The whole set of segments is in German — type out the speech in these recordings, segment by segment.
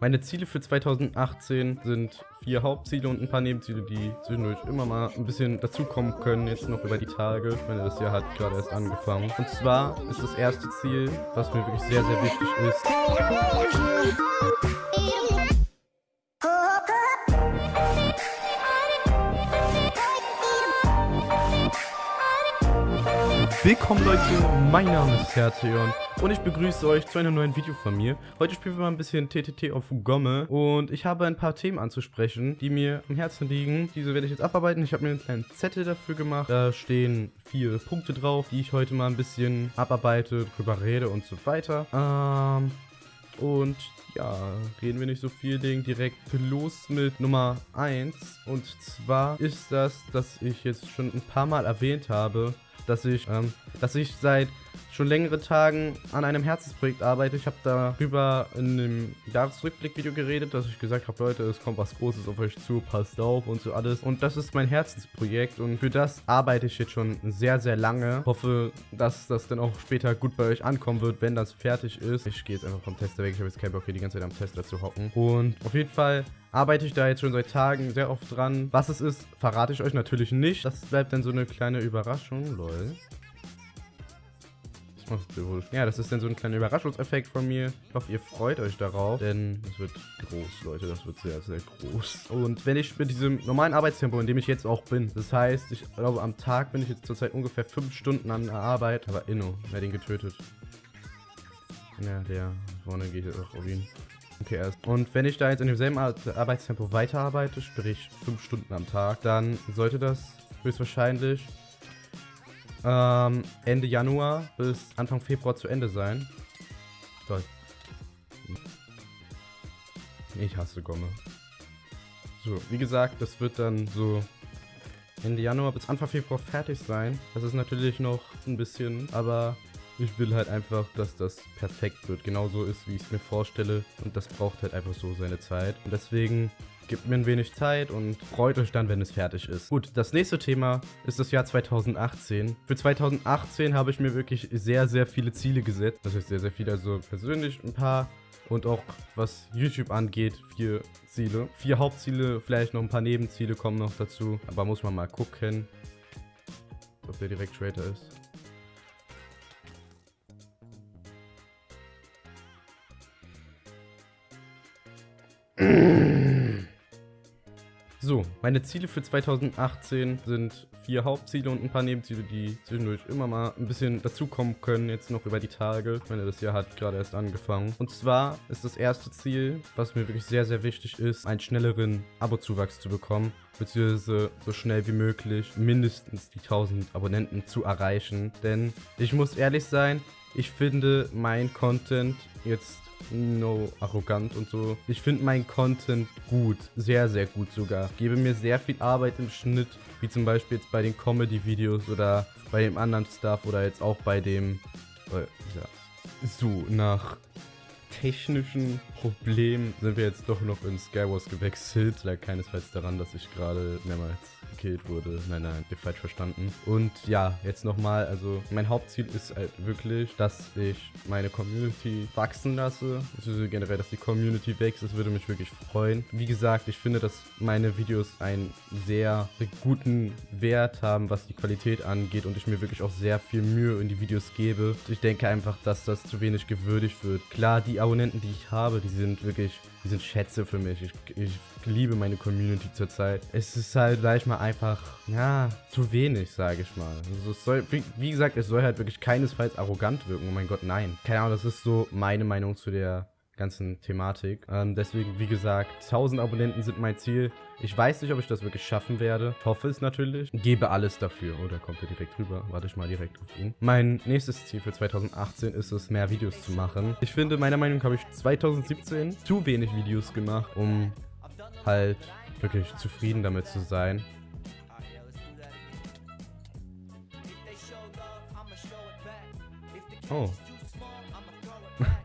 Meine Ziele für 2018 sind vier Hauptziele und ein paar Nebenziele, die zwischendurch immer mal ein bisschen dazukommen können, jetzt noch über die Tage. Ich meine, das Jahr hat gerade erst angefangen. Und zwar ist das erste Ziel, was mir wirklich sehr, sehr wichtig ist, Willkommen Leute, mein Name ist Hertheon und ich begrüße euch zu einem neuen Video von mir. Heute spielen wir mal ein bisschen TTT auf Gomme und ich habe ein paar Themen anzusprechen, die mir am Herzen liegen. Diese werde ich jetzt abarbeiten. Ich habe mir einen kleinen Zettel dafür gemacht. Da stehen vier Punkte drauf, die ich heute mal ein bisschen abarbeite, drüber rede und so weiter. Ähm, und ja, reden wir nicht so viel, legen direkt los mit Nummer 1. Und zwar ist das, dass ich jetzt schon ein paar Mal erwähnt habe, dass ich, ähm, dass ich seit schon längere Tagen an einem Herzensprojekt arbeite. Ich habe darüber in einem Jahresrückblick-Video geredet, dass ich gesagt habe, Leute, es kommt was Großes auf euch zu, passt auf und so alles. Und das ist mein Herzensprojekt und für das arbeite ich jetzt schon sehr, sehr lange. Hoffe, dass das dann auch später gut bei euch ankommen wird, wenn das fertig ist. Ich gehe jetzt einfach vom Tester weg. Ich habe jetzt keinen Bock hier die ganze Zeit am Tester zu hocken. Und auf jeden Fall arbeite ich da jetzt schon seit Tagen sehr oft dran. Was es ist, verrate ich euch natürlich nicht. Das bleibt dann so eine kleine Überraschung, lol. Ja, das ist dann so ein kleiner Überraschungseffekt von mir. Ich hoffe, ihr freut euch darauf, denn es wird groß, Leute. Das wird sehr, sehr groß. Und wenn ich mit diesem normalen Arbeitstempo, in dem ich jetzt auch bin, das heißt, ich glaube, am Tag bin ich jetzt zurzeit ungefähr 5 Stunden an der Arbeit. Aber Inno, wer den getötet? Ja, der vorne geht jetzt auch auf ihn. Okay, erst. Und wenn ich da jetzt in demselben Arbeitstempo weiterarbeite, sprich 5 Stunden am Tag, dann sollte das höchstwahrscheinlich ähm, Ende Januar bis Anfang Februar zu Ende sein. Toll. Ich hasse Gomme. So, wie gesagt, das wird dann so Ende Januar bis Anfang Februar fertig sein. Das ist natürlich noch ein bisschen, aber ich will halt einfach, dass das perfekt wird. Genauso ist, wie ich es mir vorstelle. Und das braucht halt einfach so seine Zeit. Und deswegen Gebt mir ein wenig Zeit und freut euch dann, wenn es fertig ist. Gut, das nächste Thema ist das Jahr 2018. Für 2018 habe ich mir wirklich sehr, sehr viele Ziele gesetzt. Das heißt sehr, sehr viele, also persönlich ein paar und auch was YouTube angeht, vier Ziele. Vier Hauptziele, vielleicht noch ein paar Nebenziele kommen noch dazu. Aber muss man mal gucken, ob der direkt Trader ist. So, meine Ziele für 2018 sind vier Hauptziele und ein paar Nebenziele, die zwischendurch immer mal ein bisschen dazukommen können, jetzt noch über die Tage. Ich meine, das Jahr hat gerade erst angefangen. Und zwar ist das erste Ziel, was mir wirklich sehr, sehr wichtig ist, einen schnelleren Abozuwachs zu bekommen beziehungsweise so schnell wie möglich mindestens die 1000 Abonnenten zu erreichen. Denn ich muss ehrlich sein, ich finde mein Content jetzt no arrogant und so. Ich finde meinen Content gut, sehr, sehr gut sogar. Gebe mir sehr viel Arbeit im Schnitt, wie zum Beispiel jetzt bei den Comedy-Videos oder bei dem anderen Stuff oder jetzt auch bei dem, äh, ja, so nach technischen Problemen sind wir jetzt doch noch in Skywars gewechselt. Lag keinesfalls daran, dass ich gerade mehrmals gekillt wurde. Nein, nein, ihr falsch verstanden. Und ja, jetzt nochmal, also mein Hauptziel ist halt wirklich, dass ich meine Community wachsen lasse. Also generell, dass die Community wächst. Das würde mich wirklich freuen. Wie gesagt, ich finde, dass meine Videos einen sehr guten Wert haben, was die Qualität angeht und ich mir wirklich auch sehr viel Mühe in die Videos gebe. Ich denke einfach, dass das zu wenig gewürdigt wird. Klar, die Abonnenten, die ich habe, die sind wirklich, die sind Schätze für mich. Ich, ich liebe meine Community zurzeit. Es ist halt, sag ich mal, einfach, ja, zu wenig, sage ich mal. Also es soll, wie, wie gesagt, es soll halt wirklich keinesfalls arrogant wirken. Oh mein Gott, nein. Keine Ahnung, das ist so meine Meinung zu der ganzen Thematik. Ähm, deswegen, wie gesagt, 1000 Abonnenten sind mein Ziel. Ich weiß nicht, ob ich das wirklich schaffen werde. Ich hoffe es natürlich. Gebe alles dafür. Oh, da kommt er direkt rüber. Warte ich mal direkt auf ihn. Mein nächstes Ziel für 2018 ist es, mehr Videos zu machen. Ich finde, meiner Meinung nach habe ich 2017 zu wenig Videos gemacht, um halt wirklich zufrieden damit zu sein. Oh,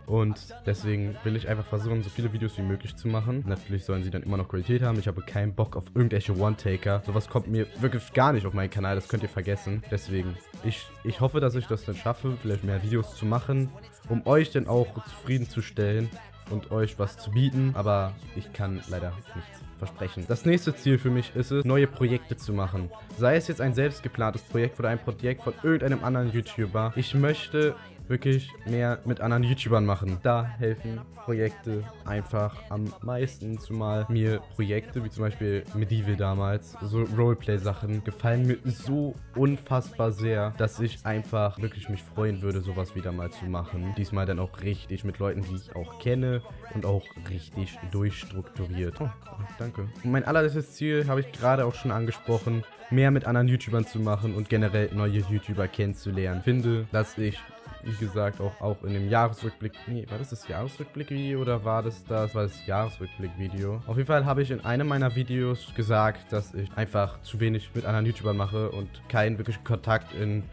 und deswegen will ich einfach versuchen, so viele Videos wie möglich zu machen. Natürlich sollen sie dann immer noch Qualität haben. Ich habe keinen Bock auf irgendwelche One-Taker. Sowas kommt mir wirklich gar nicht auf meinen Kanal. Das könnt ihr vergessen. Deswegen, ich, ich hoffe, dass ich das dann schaffe, vielleicht mehr Videos zu machen, um euch dann auch zufriedenzustellen und euch was zu bieten, aber ich kann leider nichts versprechen. Das nächste Ziel für mich ist es, neue Projekte zu machen. Sei es jetzt ein selbst geplantes Projekt oder ein Projekt von irgendeinem anderen YouTuber. Ich möchte wirklich mehr mit anderen YouTubern machen. Da helfen Projekte einfach am meisten, zumal mir Projekte wie zum Beispiel Medieval damals, so Roleplay-Sachen, gefallen mir so unfassbar sehr, dass ich einfach wirklich mich freuen würde, sowas wieder mal zu machen. Diesmal dann auch richtig mit Leuten, die ich auch kenne und auch richtig durchstrukturiert. Oh, danke. Mein allerletztes Ziel habe ich gerade auch schon angesprochen, mehr mit anderen YouTubern zu machen und generell neue YouTuber kennenzulernen. Finde, dass ich wie gesagt, auch, auch in dem Jahresrückblick. Nee, war das das Jahresrückblick-Video oder war das das? War das Jahresrückblick-Video? Auf jeden Fall habe ich in einem meiner Videos gesagt, dass ich einfach zu wenig mit anderen YouTubern mache und keinen wirklichen Kontakt in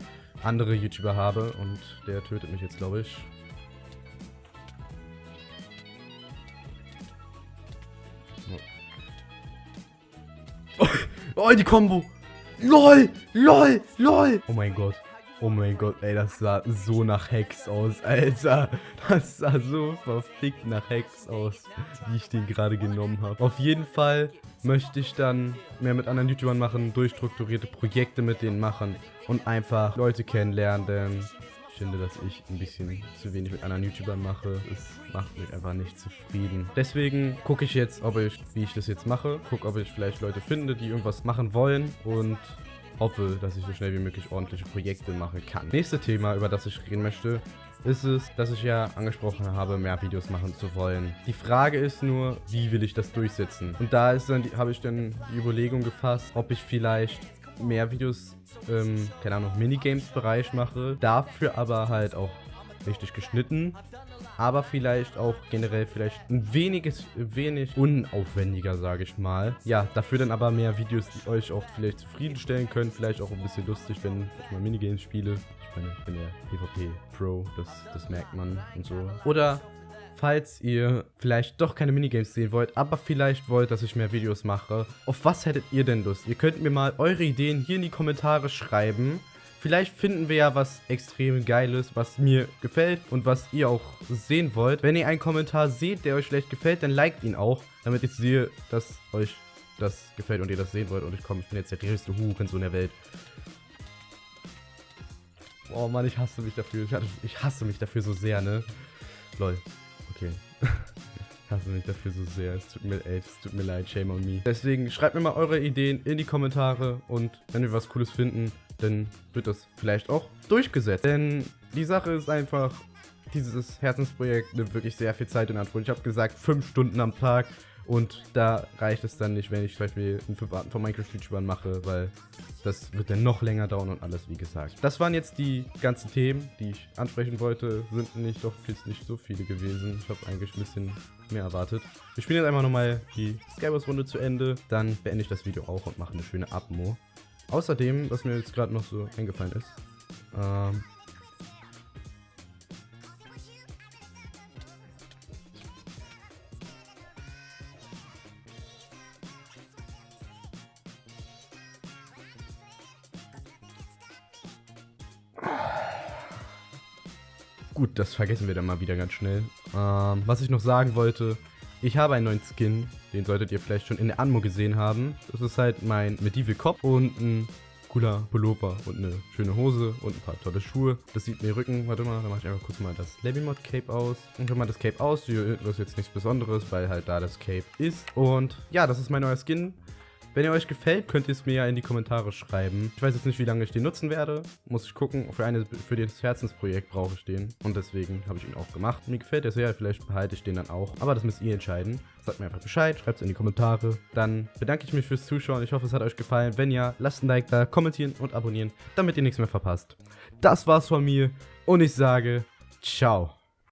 andere YouTuber habe. Und der tötet mich jetzt, glaube ich. Oh, oh die Combo! LOL! LOL! LOL! Oh mein Gott. Oh mein Gott, ey, das sah so nach Hex aus, Alter. Das sah so verfickt nach Hex aus, wie ich den gerade genommen habe. Auf jeden Fall möchte ich dann mehr mit anderen YouTubern machen, durchstrukturierte Projekte mit denen machen und einfach Leute kennenlernen, denn ich finde, dass ich ein bisschen zu wenig mit anderen YouTubern mache. Es macht mich einfach nicht zufrieden. Deswegen gucke ich jetzt, ob ich, wie ich das jetzt mache. Gucke, ob ich vielleicht Leute finde, die irgendwas machen wollen und hoffe, dass ich so schnell wie möglich ordentliche Projekte machen kann. Nächstes Thema, über das ich reden möchte, ist es, dass ich ja angesprochen habe, mehr Videos machen zu wollen. Die Frage ist nur, wie will ich das durchsetzen? Und da ist dann, habe ich dann die Überlegung gefasst, ob ich vielleicht mehr Videos im, keine Ahnung, Minigames-Bereich mache, dafür aber halt auch richtig geschnitten aber vielleicht auch generell vielleicht ein weniges, wenig unaufwendiger, sage ich mal. Ja, dafür dann aber mehr Videos, die euch auch vielleicht zufriedenstellen können, vielleicht auch ein bisschen lustig, wenn ich mal Minigames spiele. Ich meine, ich bin ja PvP Pro, das, das merkt man und so. Oder falls ihr vielleicht doch keine Minigames sehen wollt, aber vielleicht wollt, dass ich mehr Videos mache, auf was hättet ihr denn Lust? Ihr könnt mir mal eure Ideen hier in die Kommentare schreiben. Vielleicht finden wir ja was extrem Geiles, was mir gefällt und was ihr auch sehen wollt. Wenn ihr einen Kommentar seht, der euch vielleicht gefällt, dann liked ihn auch, damit ich sehe, dass euch das gefällt und ihr das sehen wollt. Und ich komme, ich bin jetzt der größte Hurensohn in der Welt. Oh Mann, ich hasse mich dafür. Ich hasse mich dafür so sehr, ne? Lol. Okay. ich hasse mich dafür so sehr. Es tut mir, ey, es tut mir leid. Shame on me. Deswegen schreibt mir mal eure Ideen in die Kommentare. Und wenn wir was Cooles finden, dann wird das vielleicht auch durchgesetzt. Denn die Sache ist einfach, dieses Herzensprojekt nimmt wirklich sehr viel Zeit in Anspruch. Ich habe gesagt, fünf Stunden am Tag und da reicht es dann nicht, wenn ich zum Beispiel einen 5 Arten von Minecraft-YouTubern mache, weil das wird dann noch länger dauern und alles, wie gesagt. Das waren jetzt die ganzen Themen, die ich ansprechen wollte. Sind nicht, doch jetzt nicht so viele gewesen. Ich habe eigentlich ein bisschen mehr erwartet. Wir spielen jetzt einfach nochmal die Skywars-Runde zu Ende. Dann beende ich das Video auch und mache eine schöne Abmo. Außerdem, was mir jetzt gerade noch so eingefallen ist, ähm, Gut, das vergessen wir dann mal wieder ganz schnell. Ähm, was ich noch sagen wollte, ich habe einen neuen Skin, den solltet ihr vielleicht schon in der Anmo gesehen haben. Das ist halt mein Medieval Kopf und ein cooler Pullover und eine schöne Hose und ein paar tolle Schuhe. Das sieht mir Rücken, warte mal, da mache ich einfach kurz mal das Labymod Cape aus. Und wenn man das Cape aus, das ist jetzt nichts Besonderes, weil halt da das Cape ist. Und ja, das ist mein neuer Skin. Wenn ihr euch gefällt, könnt ihr es mir ja in die Kommentare schreiben. Ich weiß jetzt nicht, wie lange ich den nutzen werde. Muss ich gucken. Für, eine, für das Herzensprojekt brauche ich den. Und deswegen habe ich ihn auch gemacht. Mir gefällt er sehr. Vielleicht behalte ich den dann auch. Aber das müsst ihr entscheiden. Sagt mir einfach Bescheid. Schreibt es in die Kommentare. Dann bedanke ich mich fürs Zuschauen. Ich hoffe, es hat euch gefallen. Wenn ja, lasst ein Like da, kommentieren und abonnieren, damit ihr nichts mehr verpasst. Das war's von mir. Und ich sage, ciao.